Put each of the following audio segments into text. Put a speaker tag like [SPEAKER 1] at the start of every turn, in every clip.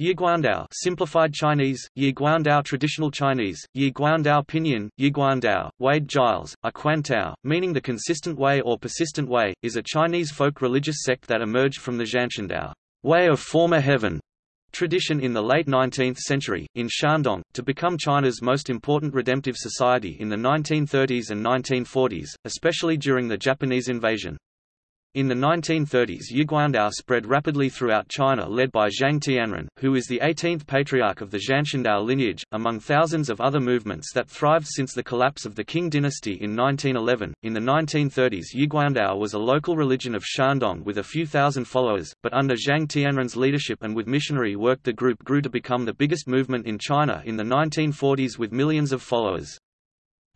[SPEAKER 1] Yiguandao simplified Chinese, Yi Guandao traditional Chinese, Yi Guandao pinyin, Yi Guandao, Wade Giles, a Quantao, meaning the consistent way or persistent way, is a Chinese folk religious sect that emerged from the Zhanshandao way of former heaven tradition in the late 19th century, in Shandong, to become China's most important redemptive society in the 1930s and 1940s, especially during the Japanese invasion. In the 1930s Yiguandao spread rapidly throughout China led by Zhang Tianren, who is the 18th patriarch of the Zhanshandao lineage, among thousands of other movements that thrived since the collapse of the Qing dynasty in 1911. In the 1930s Yiguandao was a local religion of Shandong with a few thousand followers, but under Zhang Tianren's leadership and with missionary work the group grew to become the biggest movement in China in the 1940s with millions of followers.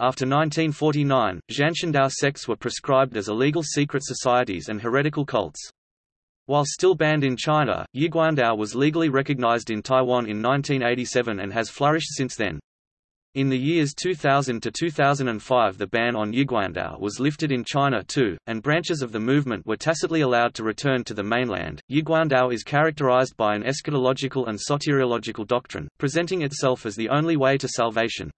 [SPEAKER 1] After 1949, Zhanshandao sects were prescribed as illegal secret societies and heretical cults. While still banned in China, Yiguandao was legally recognized in Taiwan in 1987 and has flourished since then. In the years 2000 to 2005 the ban on Yiguandao was lifted in China too, and branches of the movement were tacitly allowed to return to the mainland. Yiguandao is characterized by an eschatological and soteriological doctrine, presenting itself as the only way to salvation.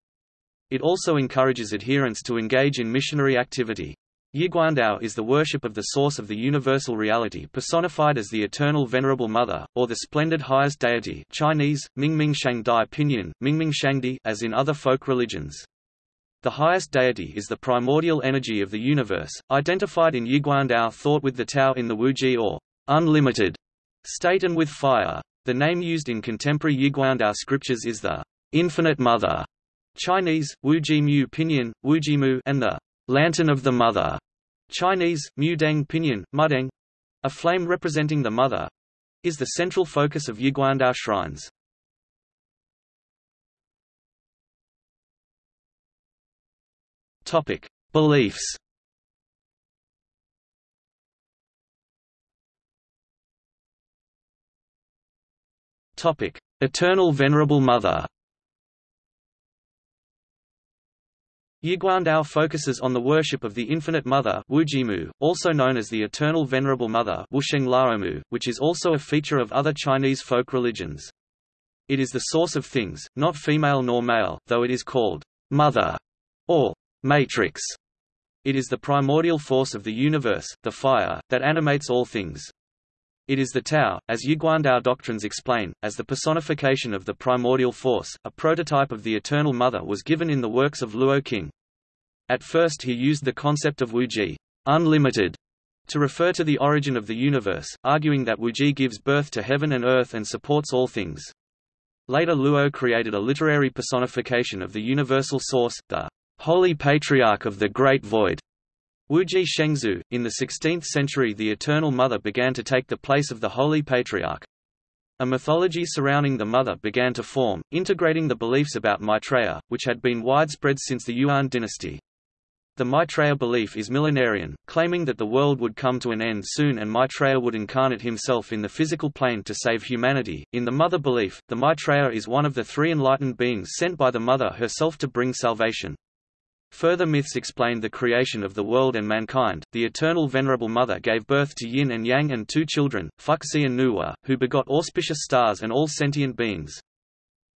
[SPEAKER 1] It also encourages adherents to engage in missionary activity. Yiguandao is the worship of the source of the universal reality personified as the eternal venerable mother, or the splendid highest deity Chinese, Mingming Shangdi Pinyin, Mingming Shangdi as in other folk religions. The highest deity is the primordial energy of the universe, identified in Yiguandao thought with the Tao in the Wuji or unlimited state and with fire. The name used in contemporary Yiguandao scriptures is the infinite mother, Chinese, Wujimu Pinyin, Wujimu and the Lantern of the Mother, Chinese, Mudeng Pinyin, Mudeng, a flame representing the Mother, is the central focus of Yiguandao shrines. Topic: Beliefs. Topic: Eternal Venerable Mother. Yiguandao focuses on the worship of the Infinite Mother Wujimu, also known as the Eternal Venerable Mother Wusheng which is also a feature of other Chinese folk religions. It is the source of things, not female nor male, though it is called Mother or Matrix. It is the primordial force of the universe, the fire, that animates all things. It is the Tao, as Yiguandao doctrines explain, as the personification of the primordial force. A prototype of the Eternal Mother was given in the works of Luo Qing. At first he used the concept of Wuji, unlimited, to refer to the origin of the universe, arguing that Wuji gives birth to heaven and earth and supports all things. Later Luo created a literary personification of the universal source, the Holy Patriarch of the Great Void, Wuji Shengzu. In the 16th century the Eternal Mother began to take the place of the Holy Patriarch. A mythology surrounding the Mother began to form, integrating the beliefs about Maitreya, which had been widespread since the Yuan dynasty. The Maitreya belief is millenarian, claiming that the world would come to an end soon and Maitreya would incarnate himself in the physical plane to save humanity. In the Mother belief, the Maitreya is one of the three enlightened beings sent by the Mother herself to bring salvation. Further myths explained the creation of the world and mankind. The eternal Venerable Mother gave birth to Yin and Yang and two children, Fuxi and Nuwa, who begot auspicious stars and all sentient beings.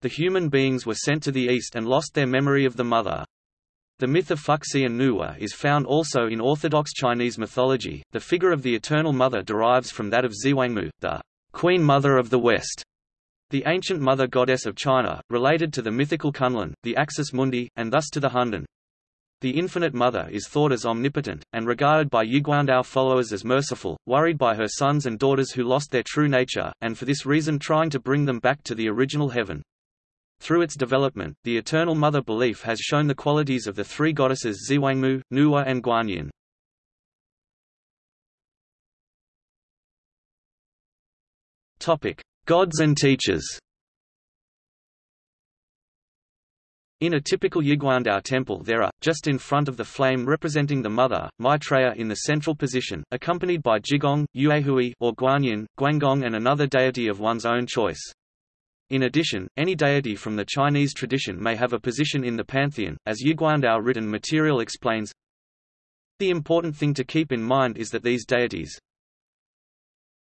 [SPEAKER 1] The human beings were sent to the east and lost their memory of the Mother. The myth of Fuxi and Nuwa is found also in Orthodox Chinese mythology. The figure of the Eternal Mother derives from that of Xiwangmu, the Queen Mother of the West, the ancient mother goddess of China, related to the mythical Kunlun, the Axis Mundi, and thus to the Hundun. The Infinite Mother is thought as omnipotent, and regarded by Yiguandao followers as merciful, worried by her sons and daughters who lost their true nature, and for this reason trying to bring them back to the original heaven. Through its development, the Eternal Mother belief has shown the qualities of the three goddesses Xiwangmu, Nuwa and Guanyin. Gods and teachers In a typical Yiguandao temple there are, just in front of the flame representing the mother, Maitreya in the central position, accompanied by Jigong, Yuehui or Guanyin, Guangong and another deity of one's own choice. In addition, any deity from the Chinese tradition may have a position in the pantheon, as Yiguandao written material explains. The important thing to keep in mind is that these deities,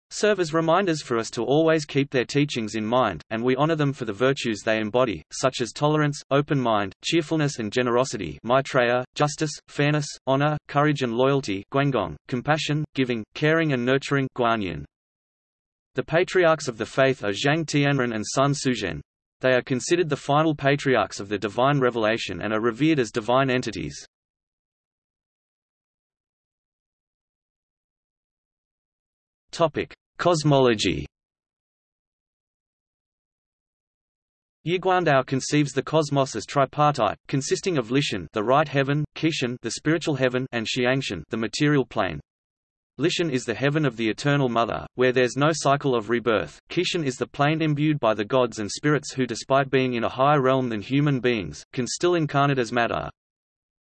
[SPEAKER 1] serve as reminders for us to always keep their teachings in mind, and we honor them for the virtues they embody, such as tolerance, open mind, cheerfulness and generosity Maitreya, justice, fairness, honor, courage and loyalty Guangong, compassion, giving, caring and nurturing Guanyin. The patriarchs of the faith are Zhang Tianren and Sun Suzhen. They are considered the final patriarchs of the divine revelation and are revered as divine entities. Topic: Cosmology. Yiguandao conceives the cosmos as tripartite, consisting of Lishan, the right heaven, Qishan, the spiritual heaven, and Xiangshan, the material plane. Lishan is the heaven of the eternal mother, where there's no cycle of rebirth. Qishan is the plane imbued by the gods and spirits who despite being in a higher realm than human beings, can still incarnate as matter.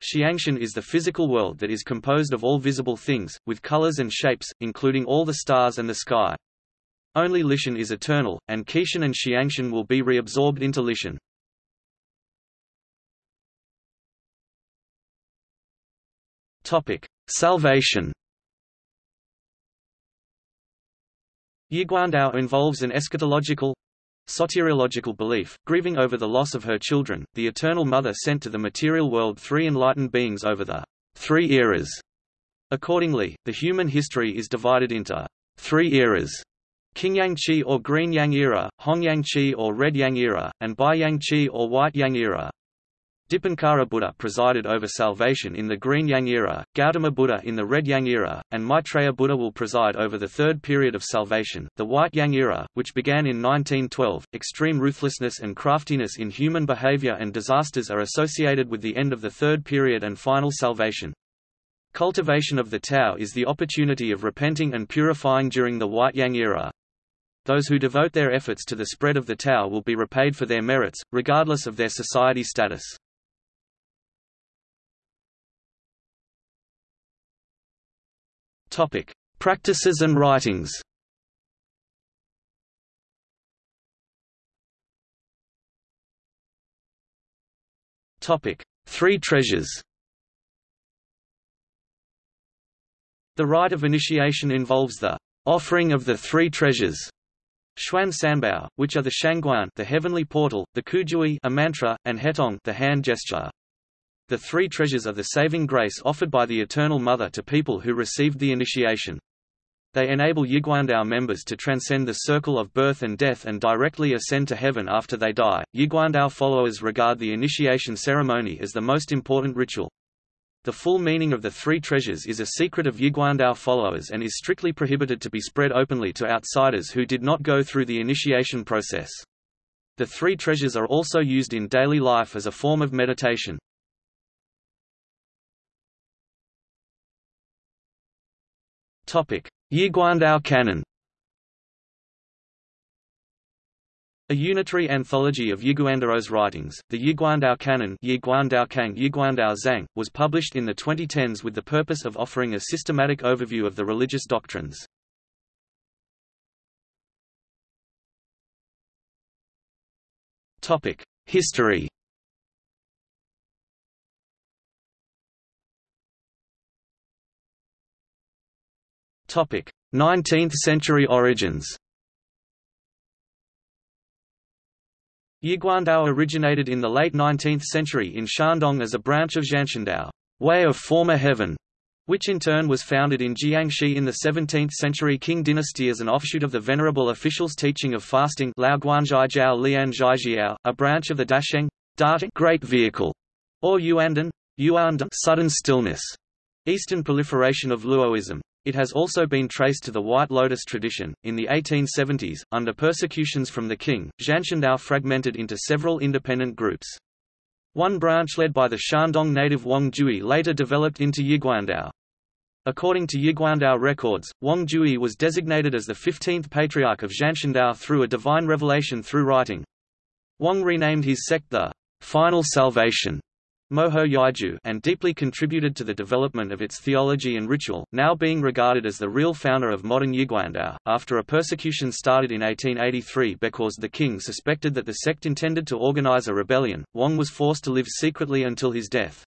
[SPEAKER 1] Xiangshan is the physical world that is composed of all visible things, with colors and shapes, including all the stars and the sky. Only Lishan is eternal, and Qishan and Xiangshan will be reabsorbed into Lishan. Topic: Salvation. Yiguandao involves an eschatological, Soteriological belief, grieving over the loss of her children, the Eternal Mother sent to the material world three enlightened beings over the three eras. Accordingly, the human history is divided into three eras Qingyang Qi or Green Yang era, Hongyang Qi or Red Yang era, and Baiyang Qi or White Yang era. Dipankara Buddha presided over salvation in the Green Yang era, Gautama Buddha in the Red Yang era, and Maitreya Buddha will preside over the third period of salvation, the White Yang era, which began in 1912. Extreme ruthlessness and craftiness in human behavior and disasters are associated with the end of the third period and final salvation. Cultivation of the Tao is the opportunity of repenting and purifying during the White Yang era. Those who devote their efforts to the spread of the Tao will be repaid for their merits, regardless of their society status. Topic: Practices and writings. Topic: Three treasures. The rite of initiation involves the offering of the three treasures, Xuan Sanbao, which are the Shangguan, the heavenly portal, the Kujui, a mantra, and Hetong, the hand gesture the three treasures are the saving grace offered by the Eternal Mother to people who received the initiation. They enable Yiguandao members to transcend the circle of birth and death and directly ascend to heaven after they die. Yiguandao followers regard the initiation ceremony as the most important ritual. The full meaning of the three treasures is a secret of Yiguandao followers and is strictly prohibited to be spread openly to outsiders who did not go through the initiation process. The three treasures are also used in daily life as a form of meditation. Yiguandao Canon. A unitary anthology of Yiguandao's writings, the Yiguandao Canon Yiguandao Kang Yiguandao Zhang, was published in the 2010s with the purpose of offering a systematic overview of the religious doctrines. History 19th-century origins. Yiguandao originated in the late 19th century in Shandong as a branch of Zhanshandao, way of former heaven, which in turn was founded in Jiangxi in the 17th century Qing dynasty as an offshoot of the venerable official's teaching of fasting Lao Guanzhaijiao Lian a branch of the Dasheng great vehicle, or Yuandun, Yuandun sudden stillness, eastern proliferation of Luoism. It has also been traced to the White Lotus tradition. In the 1870s, under persecutions from the king, Zhanshandao fragmented into several independent groups. One branch led by the Shandong native Wang Jui later developed into Yiguandao. According to Yiguandao records, Wang Jui was designated as the 15th patriarch of Zhanshandao through a divine revelation through writing. Wang renamed his sect the Final Salvation Moho Yaiju and deeply contributed to the development of its theology and ritual, now being regarded as the real founder of modern Yiguandao. After a persecution started in 1883 because the king suspected that the sect intended to organize a rebellion, Wang was forced to live secretly until his death.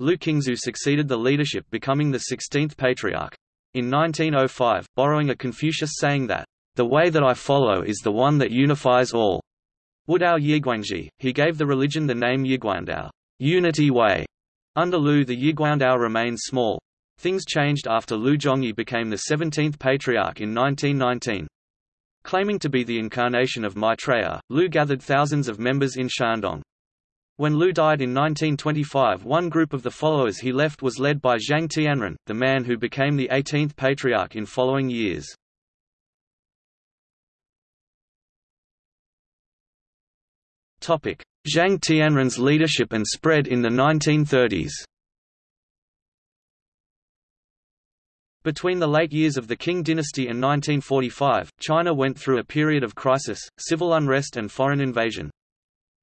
[SPEAKER 1] Lu Qingzu succeeded the leadership becoming the 16th patriarch. In 1905, borrowing a Confucius saying that, "...the way that I follow is the one that unifies all." Wudao Yiguangji, he gave the religion the name Yiguandao unity way". Under Lu the Yiguandao remained small. Things changed after Lu Zhongyi became the 17th patriarch in 1919. Claiming to be the incarnation of Maitreya, Lu gathered thousands of members in Shandong. When Lu died in 1925 one group of the followers he left was led by Zhang Tianren, the man who became the 18th patriarch in following years. Zhang Tianren's leadership and spread in the 1930s Between the late years of the Qing dynasty and 1945, China went through a period of crisis, civil unrest and foreign invasion.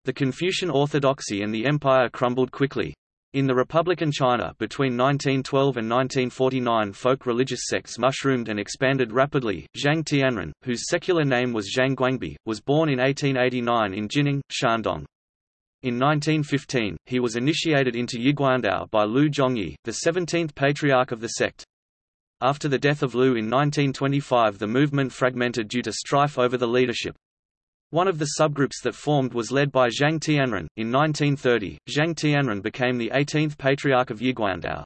[SPEAKER 1] The Confucian orthodoxy and the empire crumbled quickly. In the Republican China between 1912 and 1949 folk religious sects mushroomed and expanded rapidly. Zhang Tianren, whose secular name was Zhang Guangbi, was born in 1889 in Jining, Shandong. In 1915, he was initiated into Yiguandao by Lu Zhongyi, the 17th patriarch of the sect. After the death of Lu in 1925 the movement fragmented due to strife over the leadership. One of the subgroups that formed was led by Zhang Tianren. In 1930, Zhang Tianren became the 18th patriarch of Yiguandao.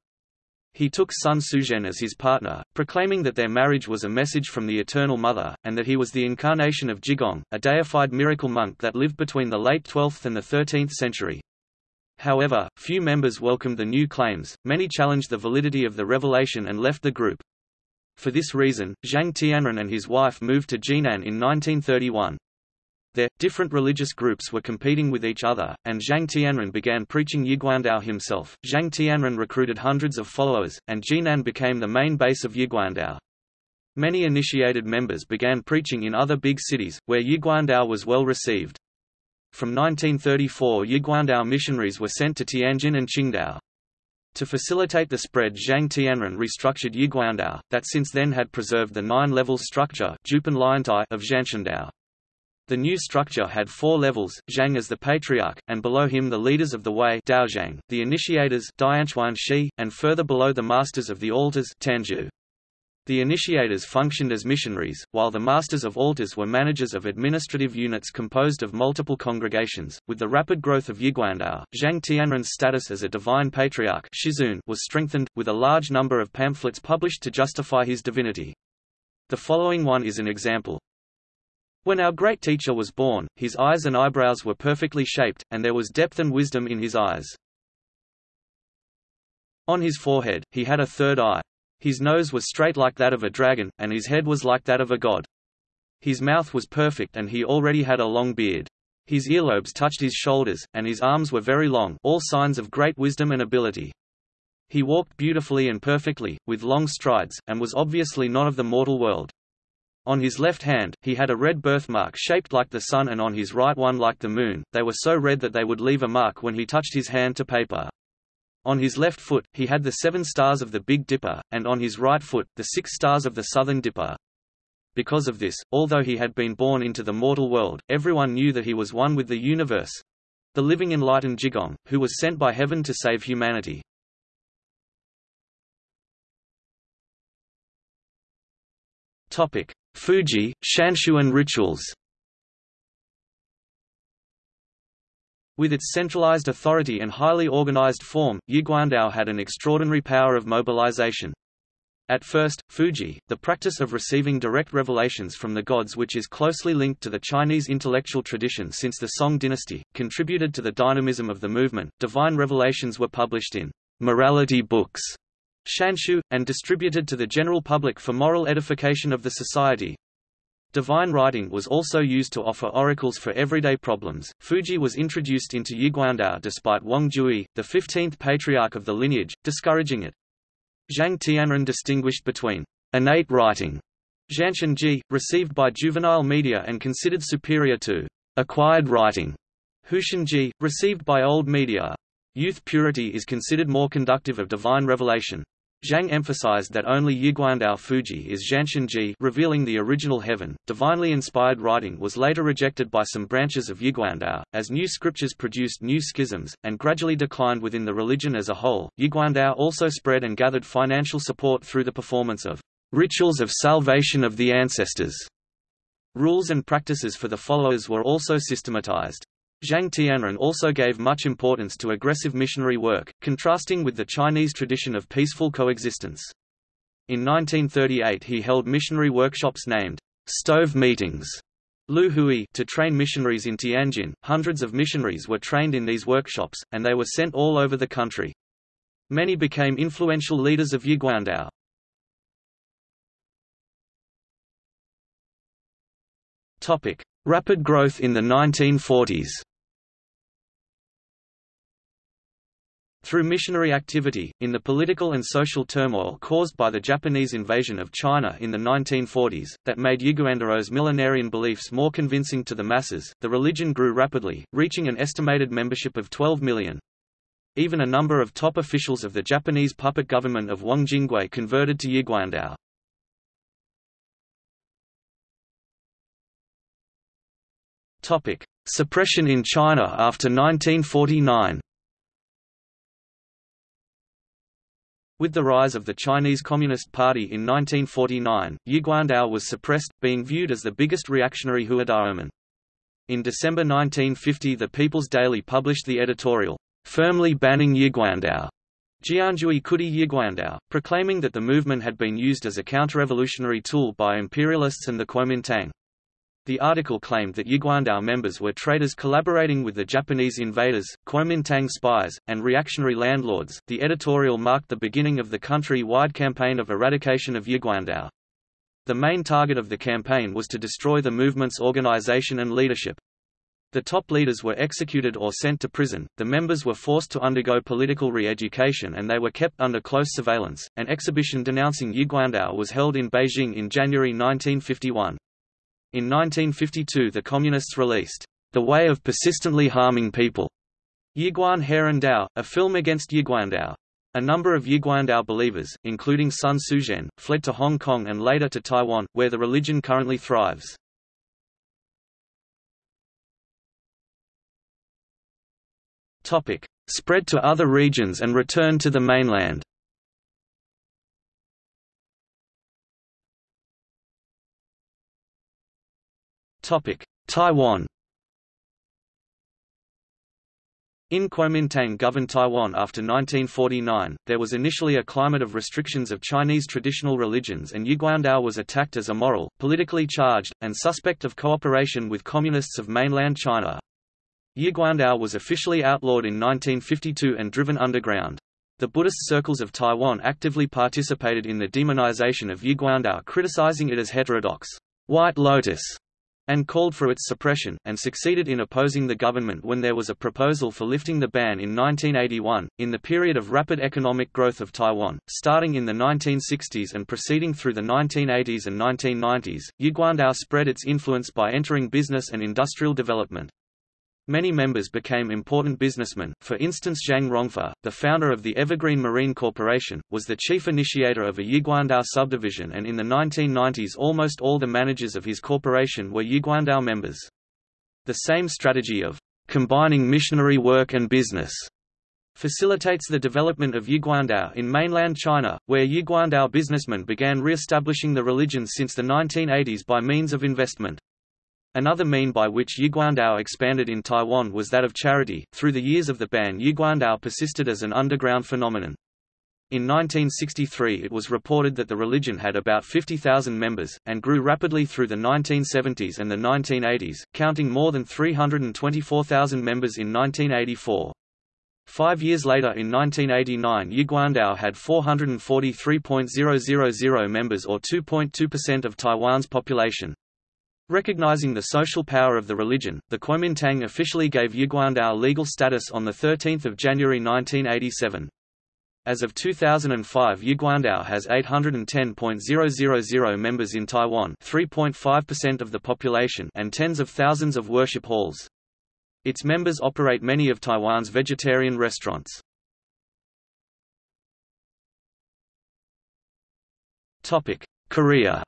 [SPEAKER 1] He took Sun Suzhen as his partner, proclaiming that their marriage was a message from the Eternal Mother, and that he was the incarnation of Jigong, a deified miracle monk that lived between the late 12th and the 13th century. However, few members welcomed the new claims, many challenged the validity of the revelation and left the group. For this reason, Zhang Tianren and his wife moved to Jinan in 1931. There, different religious groups were competing with each other, and Zhang Tianren began preaching Yiguandao himself. Zhang Tianren recruited hundreds of followers, and Jinan became the main base of Yiguandao. Many initiated members began preaching in other big cities, where Yiguandao was well received. From 1934 Yiguandao missionaries were sent to Tianjin and Qingdao. To facilitate the spread Zhang Tianren restructured Yiguandao, that since then had preserved the nine-level structure of Zhanshandao. The new structure had four levels, Zhang as the patriarch, and below him the leaders of the Wei Daozhang, the initiators Shi, and further below the masters of the altars Tanju. The initiators functioned as missionaries, while the masters of altars were managers of administrative units composed of multiple congregations. With the rapid growth of Yiguandao, Zhang Tianren's status as a divine patriarch Shizun was strengthened, with a large number of pamphlets published to justify his divinity. The following one is an example. When our great teacher was born, his eyes and eyebrows were perfectly shaped, and there was depth and wisdom in his eyes. On his forehead, he had a third eye. His nose was straight like that of a dragon, and his head was like that of a god. His mouth was perfect and he already had a long beard. His earlobes touched his shoulders, and his arms were very long all signs of great wisdom and ability. He walked beautifully and perfectly, with long strides, and was obviously not of the mortal world. On his left hand, he had a red birthmark shaped like the sun and on his right one like the moon, they were so red that they would leave a mark when he touched his hand to paper. On his left foot, he had the seven stars of the Big Dipper, and on his right foot, the six stars of the Southern Dipper. Because of this, although he had been born into the mortal world, everyone knew that he was one with the universe—the living enlightened Jigong, who was sent by heaven to save humanity. Fuji, Shanshuan rituals With its centralized authority and highly organized form, Yiguandao had an extraordinary power of mobilization. At first, Fuji, the practice of receiving direct revelations from the gods which is closely linked to the Chinese intellectual tradition since the Song dynasty, contributed to the dynamism of the movement. Divine revelations were published in morality books, Shanshu, and distributed to the general public for moral edification of the society. Divine writing was also used to offer oracles for everyday problems. Fuji was introduced into Yiguandao despite Wang Jui, the 15th patriarch of the lineage, discouraging it. Zhang Tianren distinguished between innate writing, Zhanshanji, received by juvenile media and considered superior to acquired writing, Hushanji, received by old media. Youth purity is considered more conductive of divine revelation. Zhang emphasized that only Yiguandao Fuji is Zhanshanji revealing the original heaven. Divinely inspired writing was later rejected by some branches of Yiguandao, as new scriptures produced new schisms, and gradually declined within the religion as a whole. Yiguandao also spread and gathered financial support through the performance of rituals of salvation of the ancestors. Rules and practices for the followers were also systematized. Zhang Tianren also gave much importance to aggressive missionary work, contrasting with the Chinese tradition of peaceful coexistence. In 1938 he held missionary workshops named stove meetings Lu Hui to train missionaries in Tianjin. Hundreds of missionaries were trained in these workshops, and they were sent all over the country. Many became influential leaders of Yiguandao. Topic: Rapid growth in the 1940s. Through missionary activity, in the political and social turmoil caused by the Japanese invasion of China in the 1940s, that made Yiguandao's millenarian beliefs more convincing to the masses, the religion grew rapidly, reaching an estimated membership of 12 million. Even a number of top officials of the Japanese puppet government of Wang Jingwei converted to Yiguandao. Suppression in China after 1949 With the rise of the Chinese Communist Party in 1949, Yiguandao was suppressed, being viewed as the biggest reactionary huidaomen. In December 1950 the People's Daily published the editorial, firmly banning Yiguandao, Jianjui Kudi Yiguandao, proclaiming that the movement had been used as a counter-revolutionary tool by imperialists and the Kuomintang. The article claimed that Yiguandao members were traitors collaborating with the Japanese invaders, Kuomintang spies, and reactionary landlords. The editorial marked the beginning of the country-wide campaign of eradication of Yiguandao. The main target of the campaign was to destroy the movement's organization and leadership. The top leaders were executed or sent to prison, the members were forced to undergo political re-education and they were kept under close surveillance. An exhibition denouncing Yiguandao was held in Beijing in January 1951. In 1952 the Communists released, The Way of Persistently Harming People, Yiguan Heran Dao, a film against Yiguandao. A number of Yiguandao believers, including Sun Suzhen, fled to Hong Kong and later to Taiwan, where the religion currently thrives. Spread to other regions and return to the mainland Taiwan In Kuomintang governed Taiwan after 1949, there was initially a climate of restrictions of Chinese traditional religions and Yiguandao was attacked as immoral, politically charged, and suspect of cooperation with communists of mainland China. Yiguandao was officially outlawed in 1952 and driven underground. The Buddhist circles of Taiwan actively participated in the demonization of Yiguandao criticizing it as heterodox, white lotus, and called for its suppression, and succeeded in opposing the government when there was a proposal for lifting the ban in 1981. In the period of rapid economic growth of Taiwan, starting in the 1960s and proceeding through the 1980s and 1990s, Yiguandao spread its influence by entering business and industrial development. Many members became important businessmen, for instance Zhang Rongfa, the founder of the Evergreen Marine Corporation, was the chief initiator of a Yiguandao subdivision and in the 1990s almost all the managers of his corporation were Yiguandao members. The same strategy of combining missionary work and business facilitates the development of Yiguandao in mainland China, where Yiguandao businessmen began re-establishing the religion since the 1980s by means of investment. Another mean by which Yiguandao expanded in Taiwan was that of charity. Through the years of the ban, Yiguandao persisted as an underground phenomenon. In 1963 it was reported that the religion had about 50,000 members, and grew rapidly through the 1970s and the 1980s, counting more than 324,000 members in 1984. Five years later in 1989 Yiguandao had 443.000 members or 2.2% of Taiwan's population. Recognizing the social power of the religion, the Kuomintang officially gave Yiguandao legal status on 13 January 1987. As of 2005 Yiguandao has 810.000 members in Taiwan 3.5% of the population and tens of thousands of worship halls. Its members operate many of Taiwan's vegetarian restaurants. Korea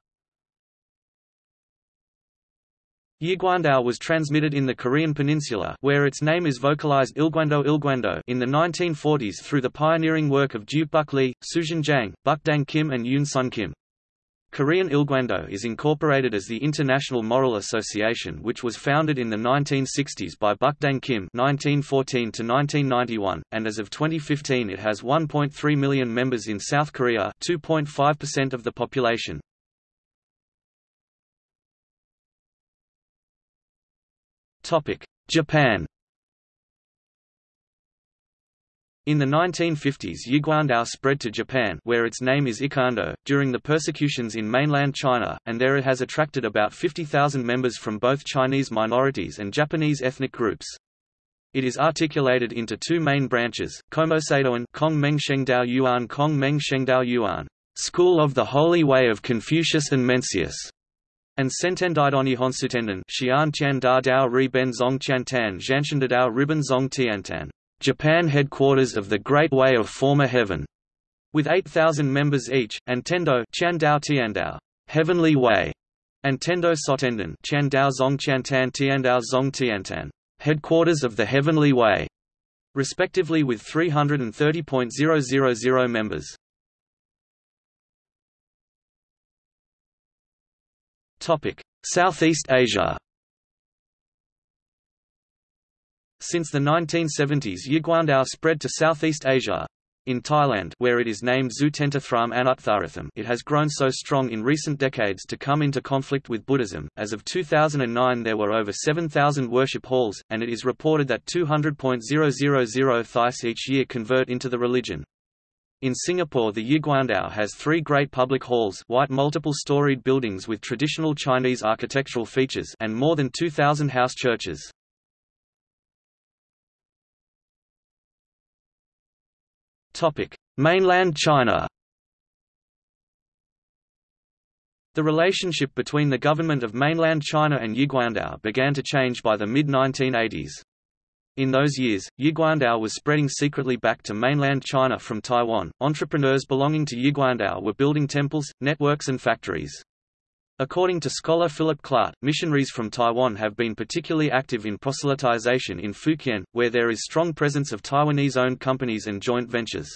[SPEAKER 1] Yiguandao was transmitted in the Korean peninsula where its name is vocalized Ilguando Ilguando in the 1940s through the pioneering work of Ju Buk Lee, Suzhen Jang, Bukdang Kim and Yoon Sun Kim. Korean Ilgwando is incorporated as the International Moral Association which was founded in the 1960s by Bukdang Kim (1914–1991), and as of 2015 it has 1.3 million members in South Korea 2.5% of the population. Japan. In the 1950s Yiguandao spread to Japan where its name is Ikando, during the persecutions in mainland China, and there it has attracted about 50,000 members from both Chinese minorities and Japanese ethnic groups. It is articulated into two main branches, Komoseidoan Kong Meng Shengdao Yuan Kong Meng Shengdao Yuan, School of the Holy Way of Confucius and Mencius, and Sentendidoni Honsutenden Xian Tian Da Dao Ri Ben Zong Tiantan Zhanshendadao Riben Zong Tiantan. Japan headquarters of the Great Way of Former Heaven, with 8,000 members each, and Tendo Chandao Tiandao, Heavenly Way, and Tendo Sotenden Chandao Zong Chantan Tiandao Zong Tiantan, headquarters of the Heavenly Way, respectively with 330.000 members. Topic: Southeast Asia. Since the 1970s Yiguandao spread to Southeast Asia. In Thailand where it is named Zutentathram Anuttaratham it has grown so strong in recent decades to come into conflict with Buddhism. As of 2009 there were over 7,000 worship halls, and it is reported that 200.000 Thais each year convert into the religion. In Singapore the Yiguandao has three great public halls white multiple-storied buildings with traditional Chinese architectural features and more than 2,000 house churches. Mainland China. The relationship between the government of mainland China and Yiguandao began to change by the mid-1980s. In those years, Yiguandao was spreading secretly back to mainland China from Taiwan. Entrepreneurs belonging to Yiguandao were building temples, networks and factories. According to scholar Philip Clart, missionaries from Taiwan have been particularly active in proselytization in Fukien, where there is strong presence of Taiwanese-owned companies and joint ventures.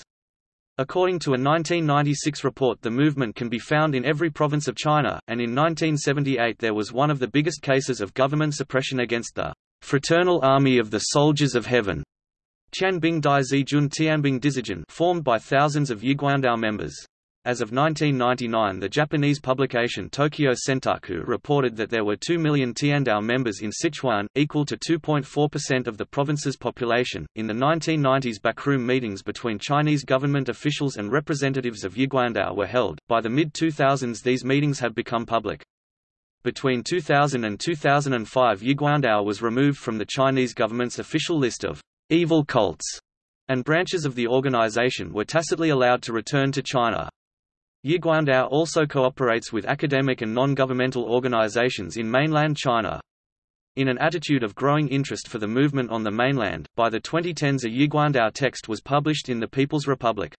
[SPEAKER 1] According to a 1996 report the movement can be found in every province of China, and in 1978 there was one of the biggest cases of government suppression against the Fraternal Army of the Soldiers of Heaven Tianbing Dai Zijun Tianbing Dizijun formed by thousands of Yiguandao members. As of 1999 the Japanese publication Tokyo Sentaku reported that there were 2 million Tiandao members in Sichuan, equal to 2.4% of the province's population. In the 1990s backroom meetings between Chinese government officials and representatives of Yiguandao were held. By the mid-2000s these meetings have become public. Between 2000 and 2005 Yiguandao was removed from the Chinese government's official list of evil cults, and branches of the organization were tacitly allowed to return to China. Yiguandao also cooperates with academic and non-governmental organizations in mainland China. In an attitude of growing interest for the movement on the mainland, by the 2010s a Yiguandao text was published in the People's Republic.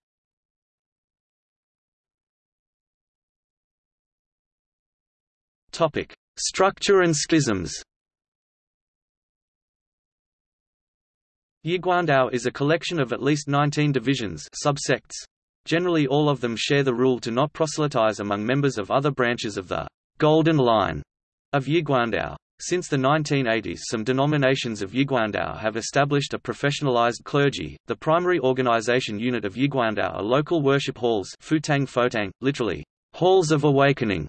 [SPEAKER 1] Topic: Structure and schisms. Yiguandao is a collection of at least 19 divisions subsects, Generally all of them share the rule to not proselytize among members of other branches of the Golden Line of Yiguandao. Since the 1980s some denominations of Yiguandao have established a professionalized clergy. The primary organization unit of Yiguandao are local worship halls Futang Fotang, literally, halls of awakening,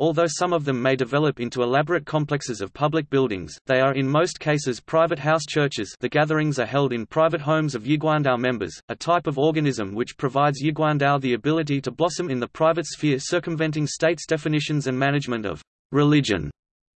[SPEAKER 1] Although some of them may develop into elaborate complexes of public buildings, they are in most cases private house churches the gatherings are held in private homes of Yiguandao members, a type of organism which provides Yiguandao the ability to blossom in the private sphere circumventing state's definitions and management of religion.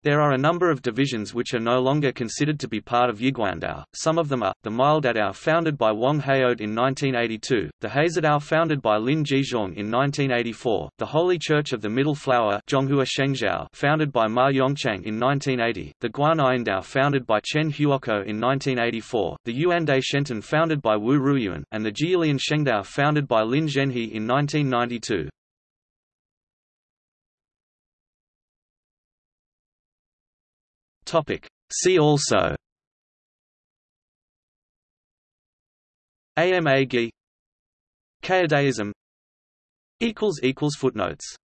[SPEAKER 1] There are a number of divisions which are no longer considered to be part of Yiguandao. Some of them are, the Maildadao founded by Wang Heod in 1982, the Hazadao founded by Lin Jizhong in 1984, the Holy Church of the Middle Flower founded by Ma Yongchang in 1980, the Guanyindao founded by Chen Huoko in 1984, the Yuande Shenten founded by Wu Ruyuan, and the Jilian Shengdao founded by Lin Zhenhe in 1992. Topic. See also. AMA Gi Kayadaism Footnotes